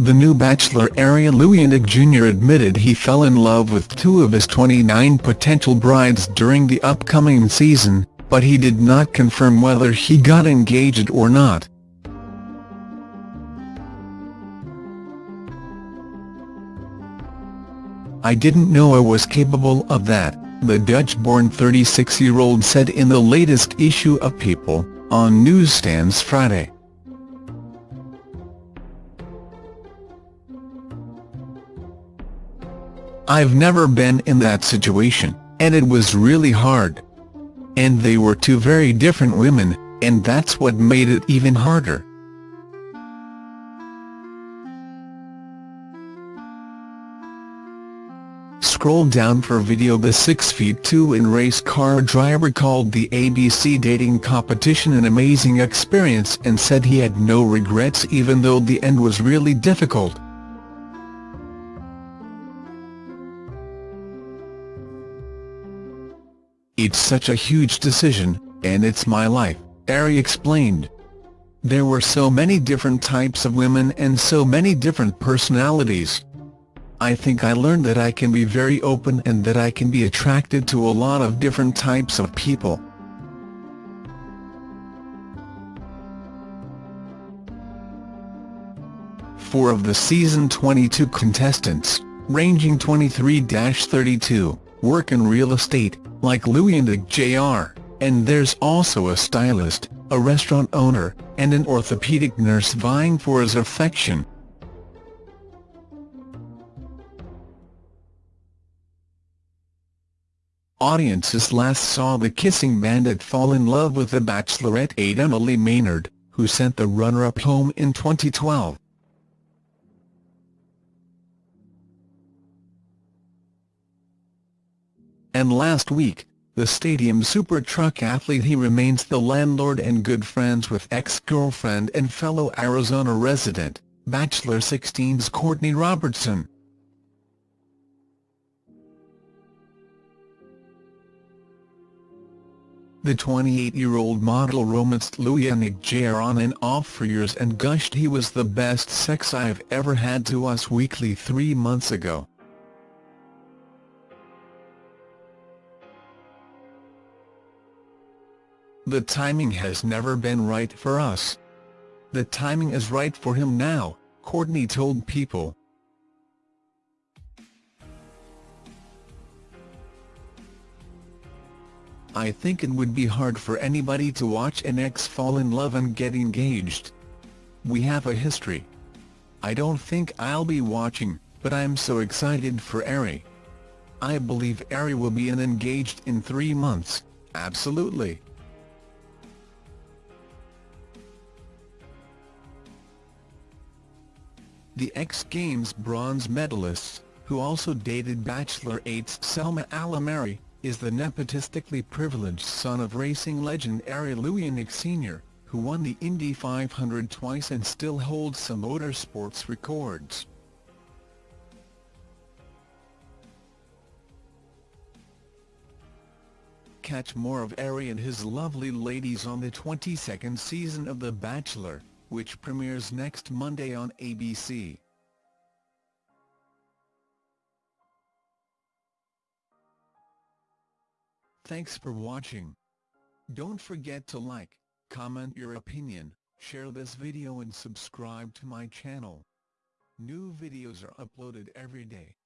The new Bachelor Arie Luyendyk Jr. admitted he fell in love with two of his 29 potential brides during the upcoming season, but he did not confirm whether he got engaged or not. I didn't know I was capable of that, the Dutch-born 36-year-old said in the latest issue of People, on newsstands Friday. I've never been in that situation, and it was really hard. And they were two very different women, and that's what made it even harder. Scroll down for video The 6 feet 2 in race car driver called the ABC dating competition an amazing experience and said he had no regrets even though the end was really difficult. It's such a huge decision, and it's my life, Arie explained. There were so many different types of women and so many different personalities. I think I learned that I can be very open and that I can be attracted to a lot of different types of people. Four of the season 22 contestants, ranging 23-32, work in real estate, like Luyendyk Jr., and there's also a stylist, a restaurant owner, and an orthopedic nurse vying for his affection. Audiences last saw the kissing bandit fall in love with the Bachelorette aide Emily Maynard, who sent the runner-up home in 2012. And last week, the Stadium Super Truck athlete he remains the landlord and good friends with ex-girlfriend and fellow Arizona resident, Bachelor 16's Courtney Robertson. The 28-year-old model romanced Luyendyk Jr. on and off for years and gushed he was the best sex I've ever had to Us Weekly three months ago. The timing has never been right for us. The timing is right for him now, Courtney told People. I think it would be hard for anybody to watch an ex fall in love and get engaged. We have a history. I don't think I'll be watching, but I'm so excited for Arie. I believe Arie will be an engaged in three months, absolutely. The X Games bronze medalist, who also dated Bachelor 8's Selma Alameri, is the nepotistically privileged son of racing legend Arie Luyendyk Sr., who won the Indy 500 twice and still holds some motorsports records. Catch more of Arie and his lovely ladies on the 22nd season of The Bachelor, which premieres next Monday on ABC. Thanks for watching. Don't forget to like, comment your opinion, share this video and subscribe to my channel. New videos are uploaded every day.